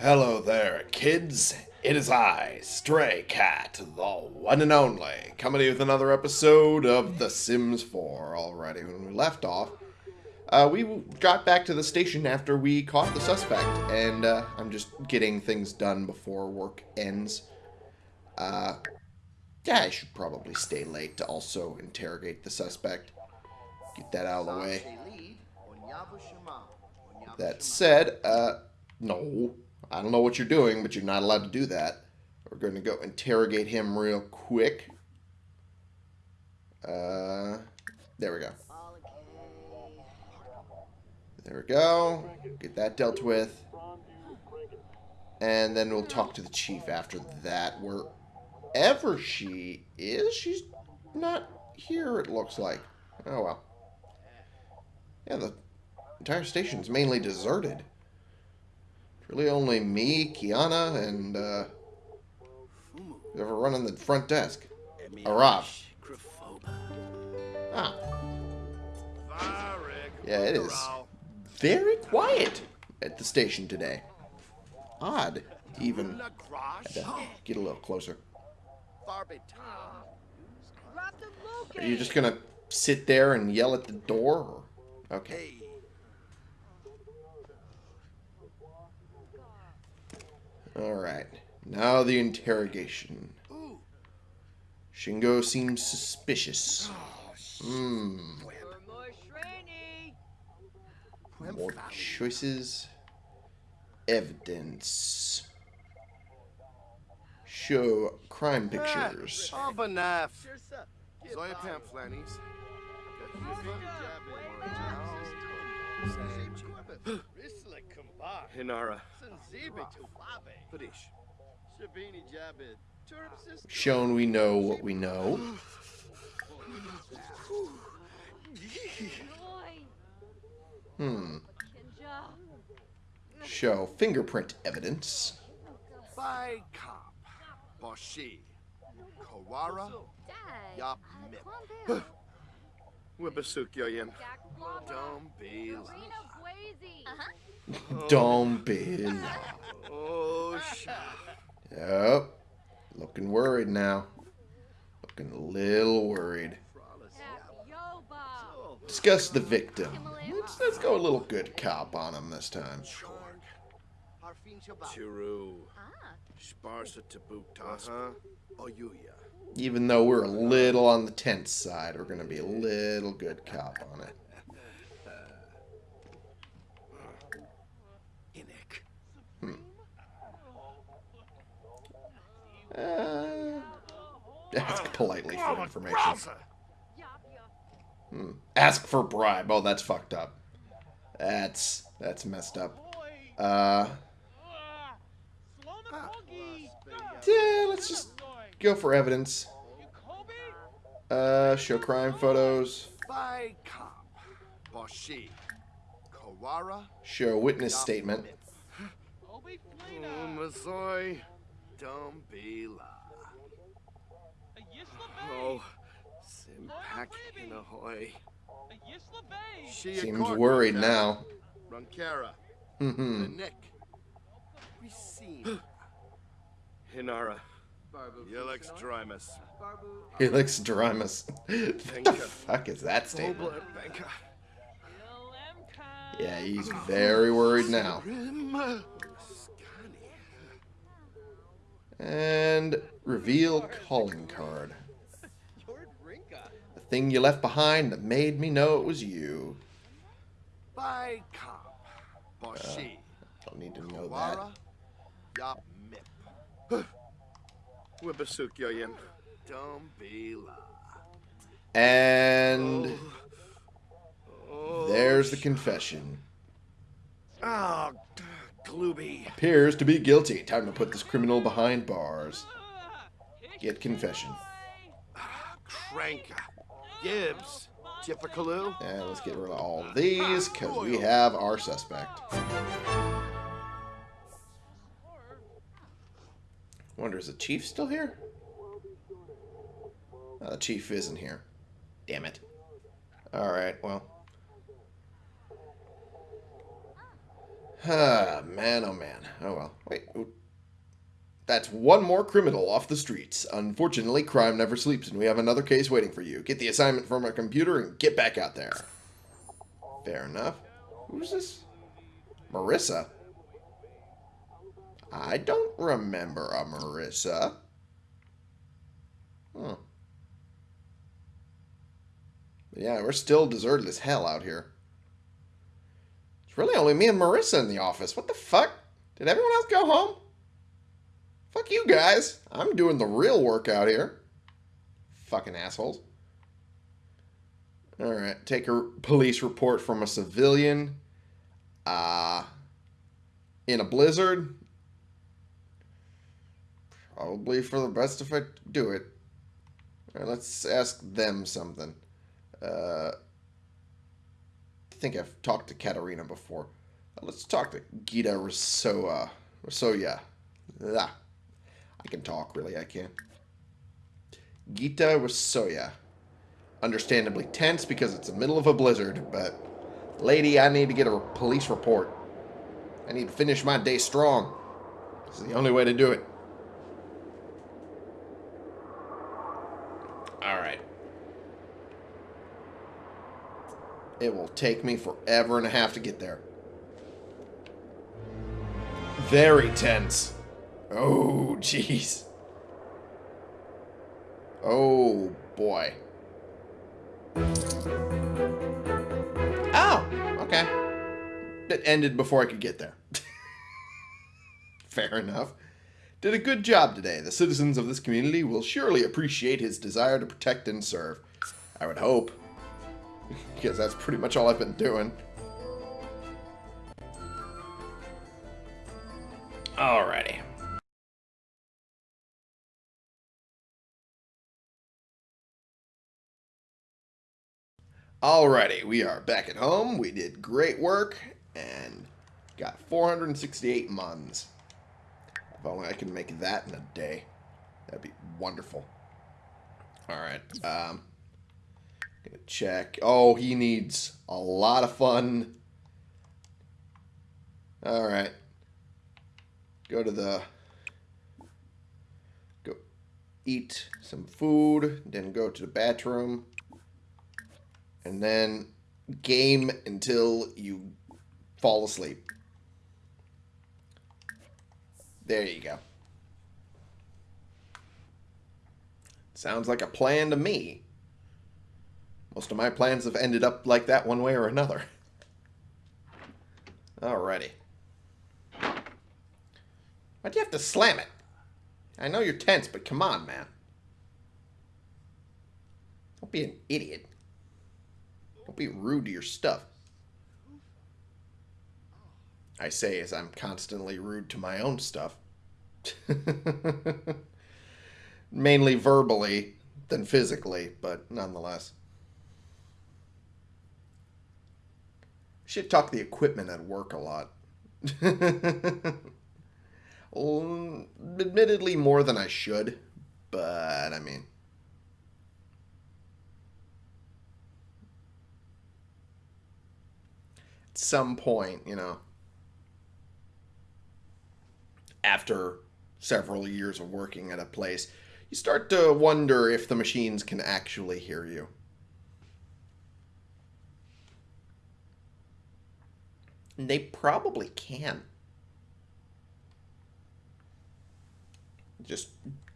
Hello there, kids. It is I, Stray Cat, the one and only, coming to you with another episode of The Sims 4. Alrighty, when we left off, uh, we got back to the station after we caught the suspect, and uh, I'm just getting things done before work ends. Uh, yeah, I should probably stay late to also interrogate the suspect. Get that out of the way. That said, uh, no, I don't know what you're doing, but you're not allowed to do that. We're going to go interrogate him real quick. Uh, there we go. There we go. Get that dealt with. And then we'll talk to the chief after that. Wherever she is, she's not here, it looks like. Oh, well. Yeah, the entire station's mainly deserted. Really only me, Kiana, and, uh, whoever running the front desk. Arav. Ah. Yeah, it is very quiet at the station today. Odd, even. To get a little closer. Are you just gonna sit there and yell at the door? Okay. Alright. Now the interrogation. Shingo seems suspicious. Hmm. More choices. Evidence. Show crime pictures. Abanaf. Zoya Pamflanis. Hinara. Padish. Shown we know what we know. Hmm. Show fingerprint evidence. By cop. Boshi. Kawara. Yap Mip. Wibasuk Yoyim. Don't be uh-huh. Don't be. Oh, shit. Yep. Looking worried now. Looking a little worried. Discuss the victim. Let's, let's go a little good cop on him this time. Chiru. Sparsa Tabuktas. Uh-huh. Oyuya. Even though we're a little on the tense side, we're going to be a little good cop on it. Hmm. Uh, ask politely for information. Hmm. Ask for bribe. Oh, that's fucked up. That's that's messed up. Uh. Yeah, let's just go for evidence. Uh, show crime photos. By cop. Boshi. Kawara. Show witness statement. Umasoy. Don't be la. Oh. Simpak in. Seems worried now. Runkara. Hmm. Nick. Hinara. Yelex Drymus. Helix Drymus. what the fuck is that statement? Yeah, he's very worried now. And reveal calling card. The thing you left behind that made me know it was you. By cop. Uh, Boshi. Don't need to know that. And Oh, there's the confession. Oh, Glooby. Appears to be guilty. Time to put this criminal behind bars. Get confession. Crank. Gibbs. Tippacaloo. And let's get rid of all these, because we have our suspect. Wonder, is the chief still here? Oh, the chief isn't here. Damn it. Alright, well. Ah, man, oh man. Oh well. Wait. That's one more criminal off the streets. Unfortunately, crime never sleeps, and we have another case waiting for you. Get the assignment from our computer and get back out there. Fair enough. Who's this? Marissa? I don't remember a Marissa. Huh. But yeah, we're still deserted as hell out here. It's really only me and Marissa in the office. What the fuck? Did everyone else go home? Fuck you guys. I'm doing the real work out here. Fucking assholes. Alright, take a police report from a civilian. Uh, in a blizzard. Probably for the best if I do it. Let's ask them something. Uh, I think I've talked to Katarina before. Uh, let's talk to Gita Rosoa. Rosoya. Ah, I can talk, really, I can. Gita Rosoya. Understandably tense because it's the middle of a blizzard, but lady, I need to get a police report. I need to finish my day strong. This is the only way to do it. Alright. It will take me forever and a half to get there. Very tense. Oh, jeez. Oh, boy. Oh, okay. It ended before I could get there. Fair enough. Did a good job today. The citizens of this community will surely appreciate his desire to protect and serve. I would hope. Because that's pretty much all I've been doing. Alrighty. Alrighty, we are back at home. We did great work and got 468 muns. If only I can make that in a day. That'd be wonderful. Alright, um, gonna check. Oh, he needs a lot of fun. Alright. Go to the... Go eat some food, then go to the bathroom and then game until you fall asleep. There you go. Sounds like a plan to me. Most of my plans have ended up like that one way or another. Alrighty. Why'd you have to slam it? I know you're tense, but come on, man. Don't be an idiot. Don't be rude to your stuff. I say as I'm constantly rude to my own stuff. Mainly verbally than physically, but nonetheless. Should talk the equipment at work a lot. admittedly, more than I should, but I mean. At some point, you know, after several years of working at a place, you start to wonder if the machines can actually hear you. And they probably can. Just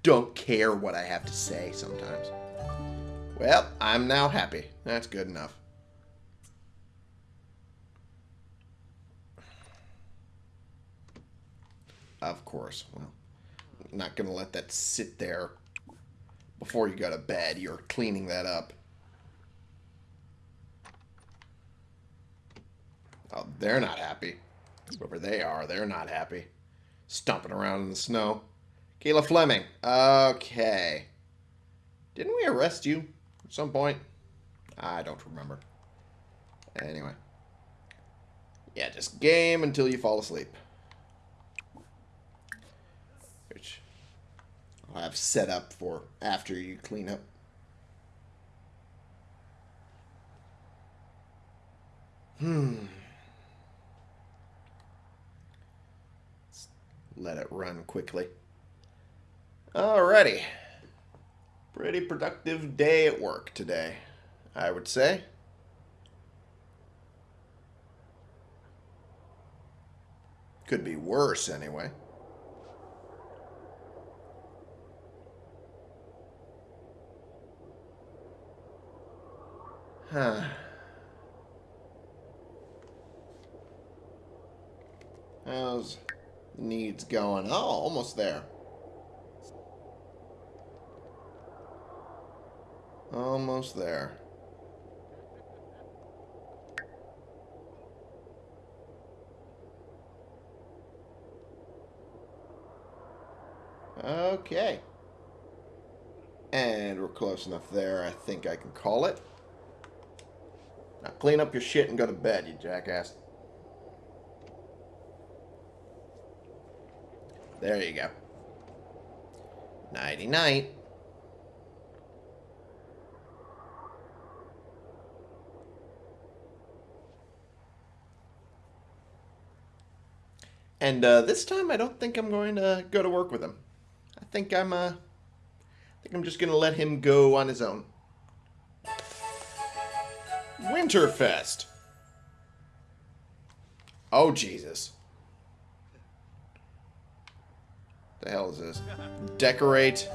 don't care what I have to say sometimes. Well, I'm now happy. That's good enough. Of course. Well, not going to let that sit there before you go to bed. You're cleaning that up. Oh, they're not happy. Whoever they are, they're not happy. Stomping around in the snow. Kayla Fleming. Okay. Didn't we arrest you at some point? I don't remember. Anyway. Yeah, just game until you fall asleep. Which I'll have set up for after you clean up. Hmm. Let it run quickly. Alrighty. Pretty productive day at work today, I would say. Could be worse, anyway. Huh. How's needs going? Oh, almost there. Almost there. Okay. And we're close enough there, I think I can call it. Now clean up your shit and go to bed, you jackass. There you go. Nighty night. And uh, this time, I don't think I'm going to go to work with him. I think I'm, uh, I think I'm just gonna let him go on his own. Winterfest. Oh Jesus. The hell is this? Decorate.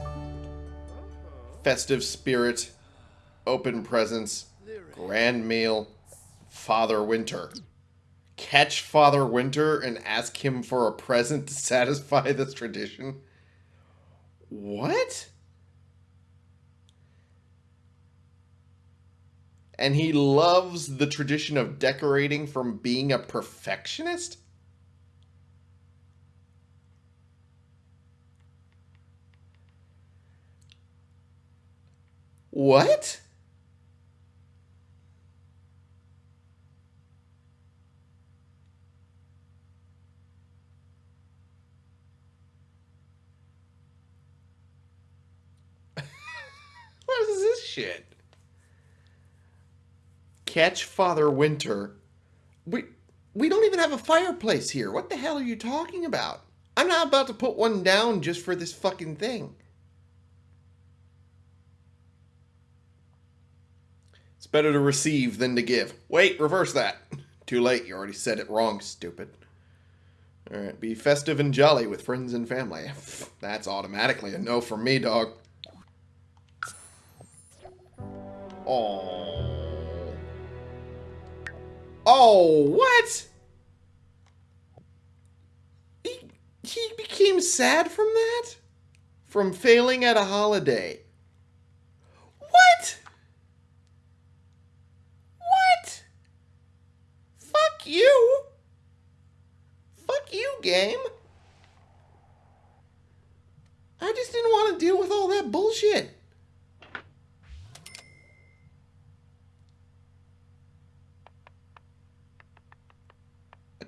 Festive spirit. Open presents. Grand meal. Father Winter. Catch Father Winter and ask him for a present to satisfy this tradition. What? And he loves the tradition of decorating from being a perfectionist? What? what is this shit? Catch Father Winter. We we don't even have a fireplace here. What the hell are you talking about? I'm not about to put one down just for this fucking thing. It's better to receive than to give. Wait, reverse that. Too late, you already said it wrong, stupid. Alright, be festive and jolly with friends and family. That's automatically a no for me, dog. Oh. Oh, what? He, he became sad from that? From failing at a holiday. What? What? Fuck you. Fuck you, game. I just didn't want to deal with all that bullshit.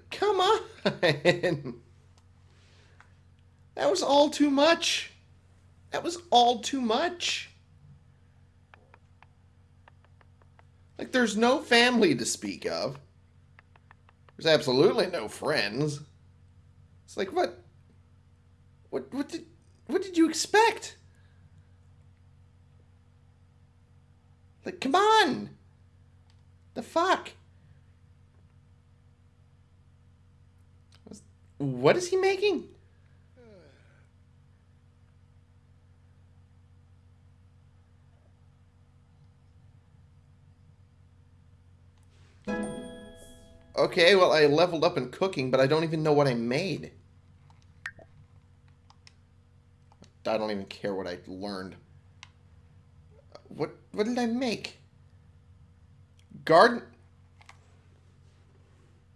Come on. That was all too much. That was all too much. Like, there's no family to speak of. There's absolutely no friends. It's like, what? What, what did, what did you expect? Like, come on. The fuck? What is he making? Okay, well, I leveled up in cooking, but I don't even know what I made. I don't even care what I learned. What what did I make? Garden...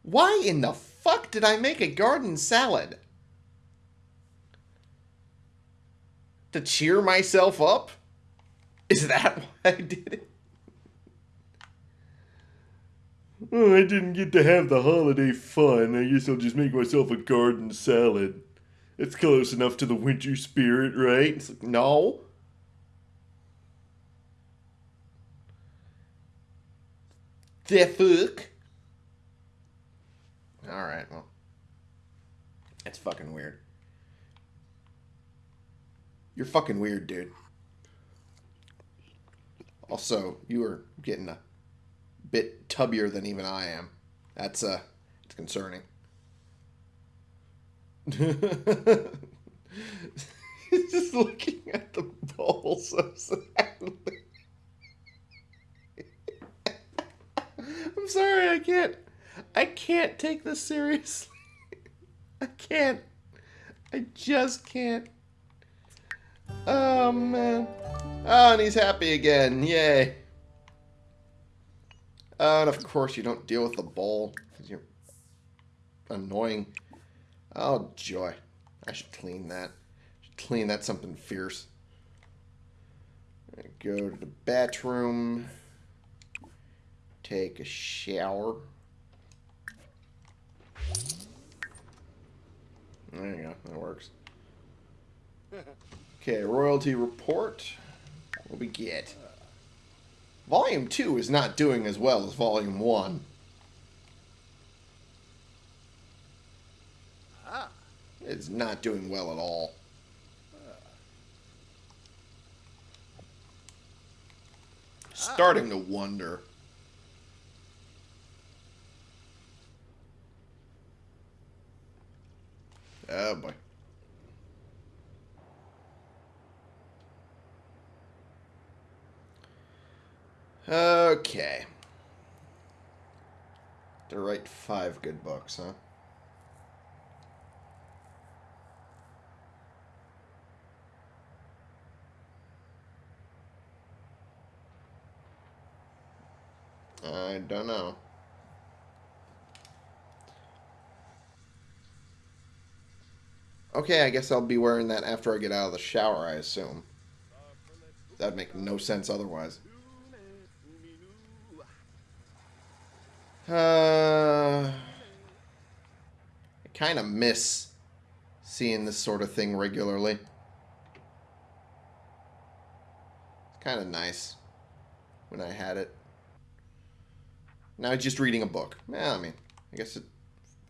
Why in the fuck did I make a garden salad? To cheer myself up? Is that why I did it? Oh, I didn't get to have the holiday fun. I guess I'll just make myself a garden salad. It's close enough to the winter spirit, right? It's like, no. The fuck? Alright, well. That's fucking weird. You're fucking weird, dude. Also, you are getting a bit tubbier than even I am. That's uh, it's concerning. He's just looking at the bowl so sadly. I'm sorry, I can't. I can't take this seriously. I can't. I just can't. Oh man. Oh, and he's happy again. Yay. Uh, and of course, you don't deal with the bowl because you're annoying. Oh, joy. I should clean that. Should clean that something fierce. Go to the bathroom. Take a shower. There you go. That works. Okay, royalty report. What we get? Volume 2 is not doing as well as Volume 1. Ah, It's not doing well at all. Starting to wonder. Oh boy. Okay. To write five good books, huh? I don't know. Okay, I guess I'll be wearing that after I get out of the shower, I assume. That'd make no sense otherwise. Uh, I kind of miss seeing this sort of thing regularly. It's kind of nice when I had it. Now I'm just reading a book. Yeah, I mean, I guess it,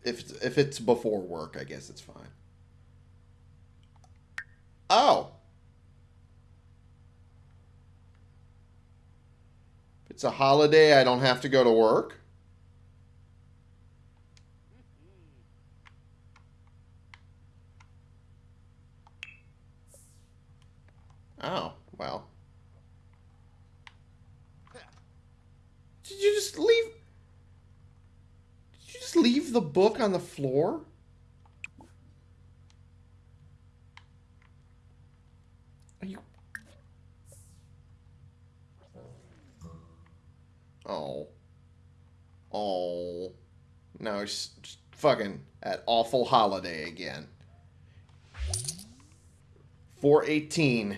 if it's, if it's before work, I guess it's fine. Oh. It's a holiday, I don't have to go to work. Oh, well. Did you just leave? Did you just leave the book on the floor? Are you? Oh. Oh. No, he's fucking at awful holiday again. 418.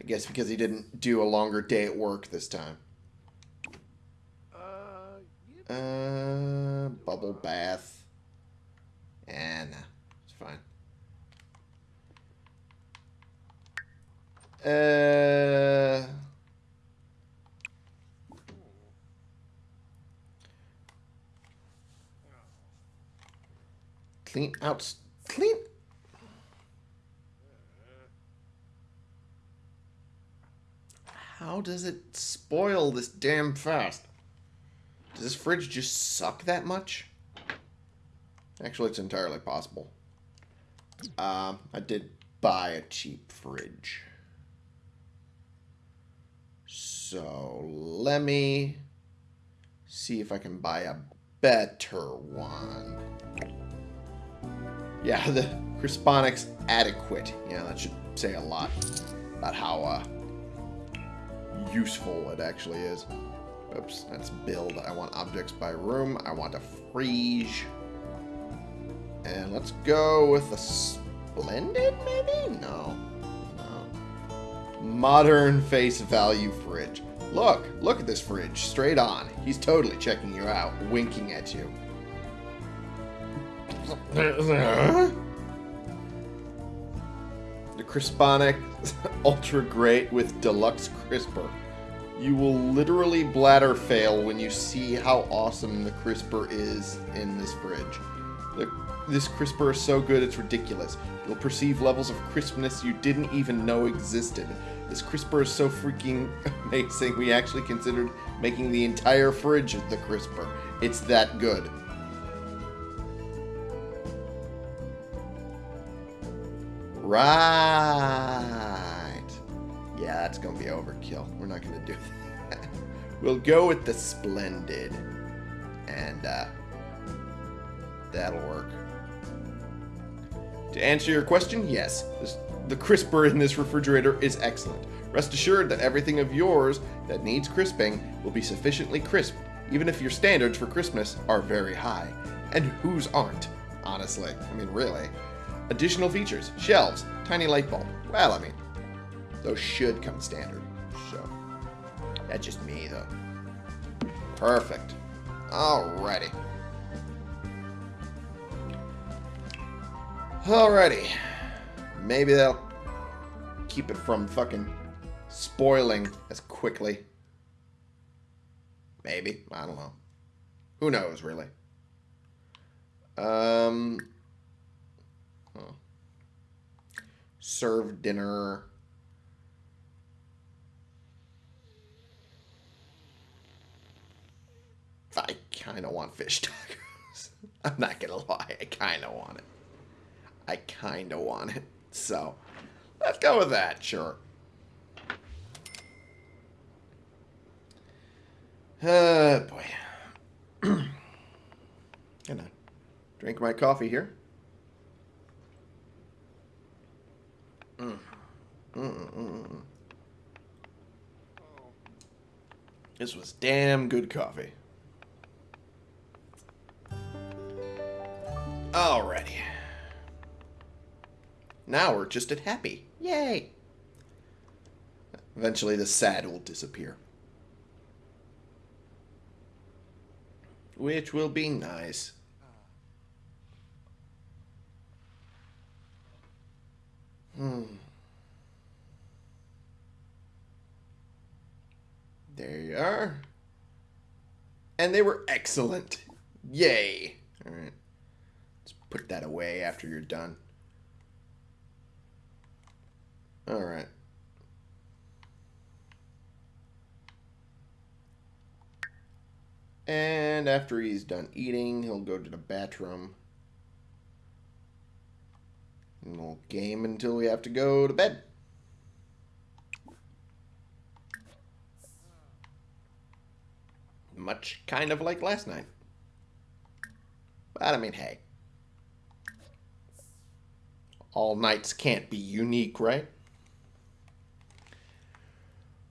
I guess because he didn't do a longer day at work this time. Uh. Bubble bath. And it's fine. Uh, clean out. Clean. How does it spoil this damn fast? Does this fridge just suck that much? Actually, it's entirely possible. Um, I did buy a cheap fridge. So, let me see if I can buy a better one. Yeah, the Crisponics Adequate. Yeah, that should say a lot about how uh, useful it actually is. Oops, that's build. I want objects by room. I want a friege. And let's go with a splendid, maybe? No. No. Modern face value fridge. Look, look at this fridge. Straight on. He's totally checking you out, winking at you. The Crisponic Ultra Great with Deluxe Crisper. You will literally bladder fail when you see how awesome the crisper is in this fridge. The this crisper is so good it's ridiculous. You'll perceive levels of crispness you didn't even know existed. This crisper is so freaking amazing, we actually considered making the entire fridge the crisper. It's that good. Right. Yeah, that's going to be overkill. We're not going to do that. We'll go with the Splendid. And, uh, that'll work. To answer your question, yes, this, the crisper in this refrigerator is excellent. Rest assured that everything of yours that needs crisping will be sufficiently crisp, even if your standards for crispness are very high. And whose aren't, honestly? I mean, really. Additional features, shelves, tiny light bulb. Well, I mean, those should come standard. So, that's just me, though. Perfect. Alrighty. Alrighty. Maybe they'll keep it from fucking spoiling as quickly. Maybe. I don't know. Who knows, really? Um. huh. Serve dinner. I kind of want fish tacos. I'm not gonna lie, I kind of want it. I kind of want it. So, let's go with that, sure. Uh, boy. Gonna drink my coffee here. Mm. Mm -mm -mm. This was damn good coffee. Alrighty. Now we're just at happy. Yay! Eventually the sad will disappear. Which will be nice. Hmm. There you are. And they were excellent. Yay. Alright. Let's put that away after you're done. Alright. And after he's done eating, he'll go to the bathroom. And we'll game until we have to go to bed. Much kind of like last night. But I mean, hey. All nights can't be unique, right?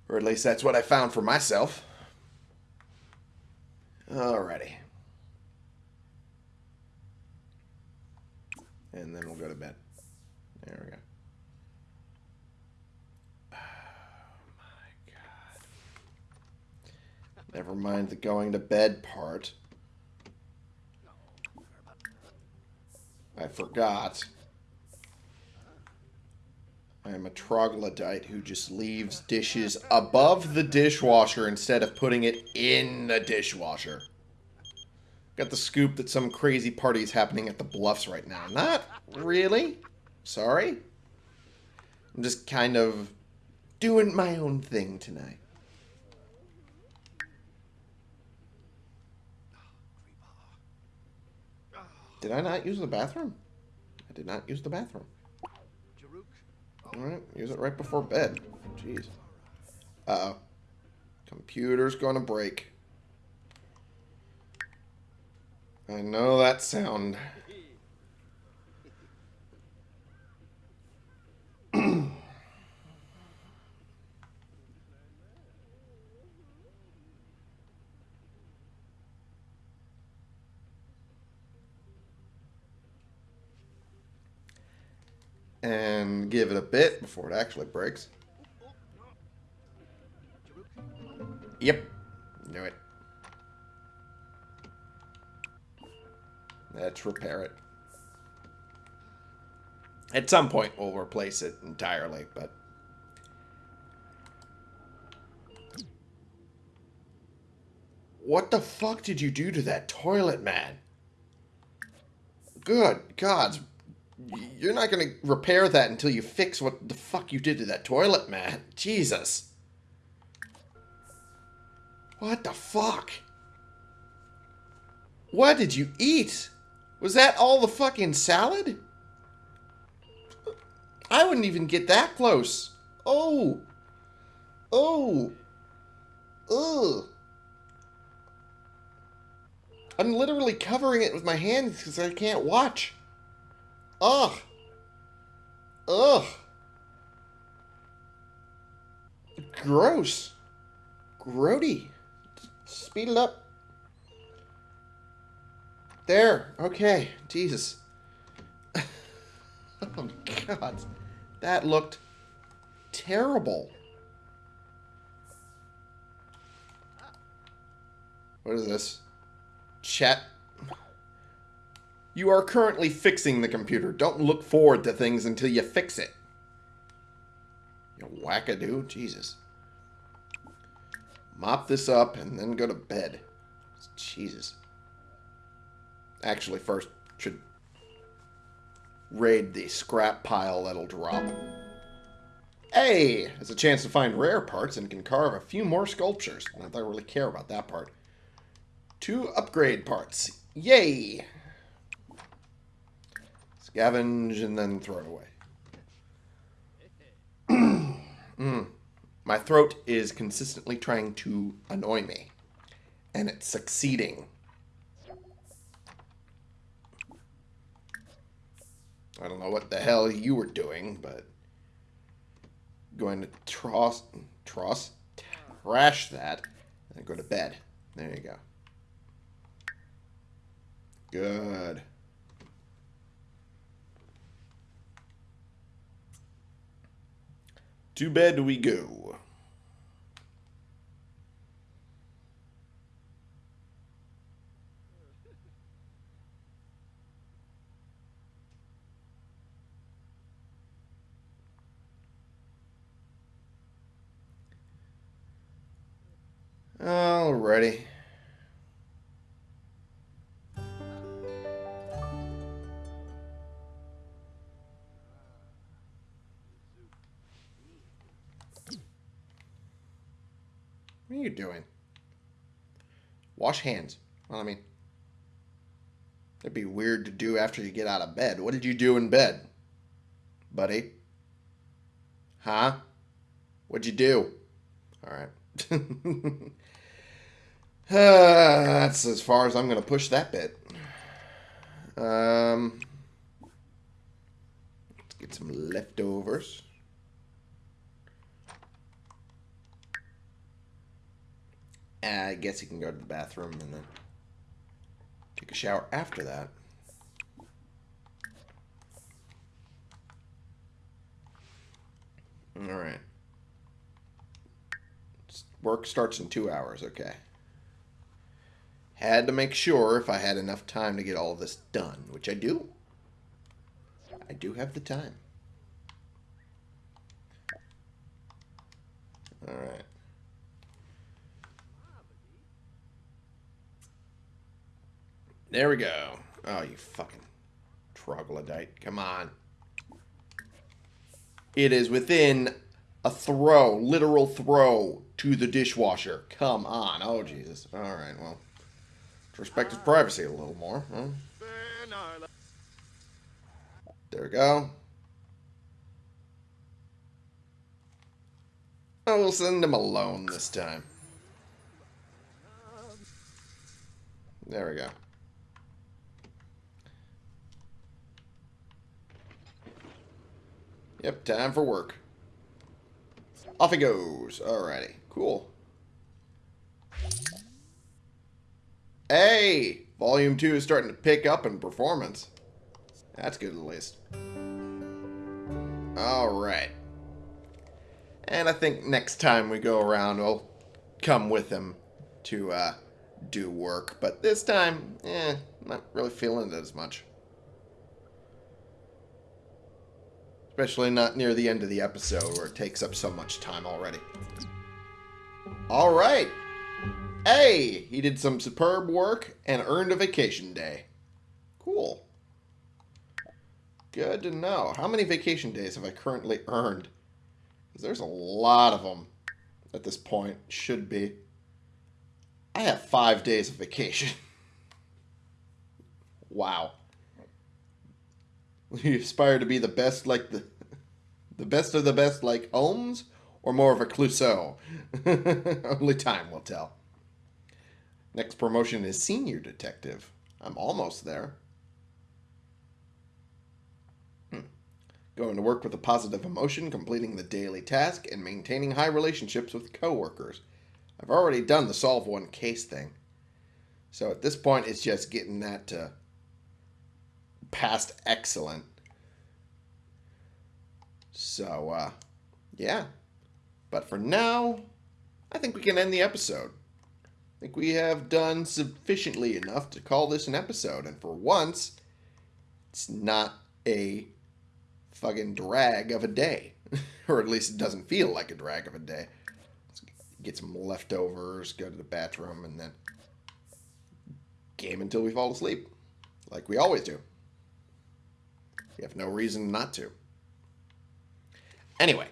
Or at least that's what I found for myself. Alrighty. And then we'll go to bed. There we go. Oh my god. Never mind the going to bed part. I forgot. I am a troglodyte who just leaves dishes above the dishwasher instead of putting it in the dishwasher. Got the scoop that some crazy party is happening at the Bluffs right now. Not really. Sorry. I'm just kind of doing my own thing tonight. Did I not use the bathroom? I did not use the bathroom. Alright, use it right before bed. Jeez. Uh-oh. Computer's gonna break. I know that sound. and give it a bit before it actually breaks. Yep. Knew it. Let's repair it. At some point, we'll replace it entirely, but... What the fuck did you do to that toilet, man? Good gods. You're not going to repair that until you fix what the fuck you did to that toilet, man. Jesus. What the fuck? What did you eat? Was that all the fucking salad? I wouldn't even get that close. Oh. Oh. Ugh. I'm literally covering it with my hands because I can't watch. Ugh. Ugh. Gross. Grody. Speed it up. There. Okay. Jesus. oh, God. That looked terrible. What is this? Chat. You are currently fixing the computer. Don't look forward to things until you fix it. You wackadoo. Jesus. Mop this up and then go to bed. Jesus. Actually, first should raid the scrap pile that'll drop. Hey! Has a chance to find rare parts and can carve a few more sculptures. Not that I really care about that part. Two upgrade parts. Yay! Scavenge and then throw it away. mm. My throat is consistently trying to annoy me. And it's succeeding. I don't know what the hell you were doing, but going to tross, tross, trash that, and go to bed. There you go. Good. To bed we go. Alrighty. Doing? Wash hands. Well, I mean, it'd be weird to do after you get out of bed. What did you do in bed, buddy? Huh? What'd you do? All right. uh, that's as far as I'm going to push that bit. Um, let's get some leftovers. I guess he can go to the bathroom and then take a shower after that. All right. Work starts in two hours. Okay. Had to make sure if I had enough time to get all this done, which I do. I do have the time. All There we go. Oh, you fucking troglodyte. Come on. It is within a throw, literal throw, to the dishwasher. Come on. Oh, Jesus. All right, well. Let's respect his privacy a little more. Huh? There we go. I will send him alone this time. There we go. Yep, time for work. Off he goes. Alrighty, cool. Hey! Volume 2 is starting to pick up in performance. That's good at least. Alright. And I think next time we go around, we'll come with him to uh, do work. But this time, eh, not really feeling it as much. Especially not near the end of the episode where it takes up so much time already. Alright. Hey! He did some superb work and earned a vacation day. Cool. Good to know. How many vacation days have I currently earned? Because there's a lot of them at this point. Should be. I have five days of vacation. wow. You aspire to be the best, like the the best of the best, like Holmes, or more of a Clouseau? Only time will tell. Next promotion is senior detective. I'm almost there. Hmm. Going to work with a positive emotion, completing the daily task, and maintaining high relationships with coworkers. I've already done the solve one case thing. So at this point, it's just getting that to past excellent. So, uh, yeah. But for now, I think we can end the episode. I think we have done sufficiently enough to call this an episode. And for once, it's not a fucking drag of a day. or at least it doesn't feel like a drag of a day. Let's get some leftovers, go to the bathroom, and then game until we fall asleep. Like we always do. We have no reason not to. Anyway,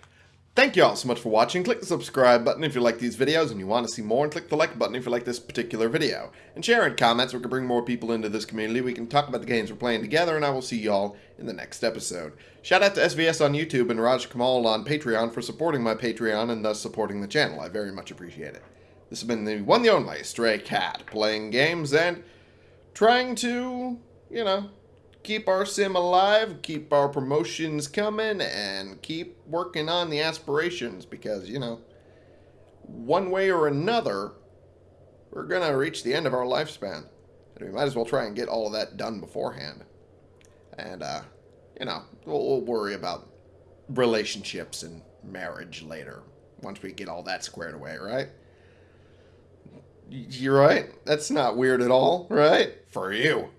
thank you all so much for watching. Click the subscribe button if you like these videos and you want to see more, and click the like button if you like this particular video. And share in comments so we can bring more people into this community. We can talk about the games we're playing together, and I will see y'all in the next episode. Shout out to SVS on YouTube and Raj Kamal on Patreon for supporting my Patreon and thus supporting the channel. I very much appreciate it. This has been the one the only Stray Cat, playing games and trying to, you know, keep our sim alive, keep our promotions coming, and keep working on the aspirations because, you know, one way or another, we're going to reach the end of our lifespan. And we might as well try and get all of that done beforehand. And, uh, you know, we'll, we'll worry about relationships and marriage later once we get all that squared away, right? You're right. That's not weird at all, right? For you.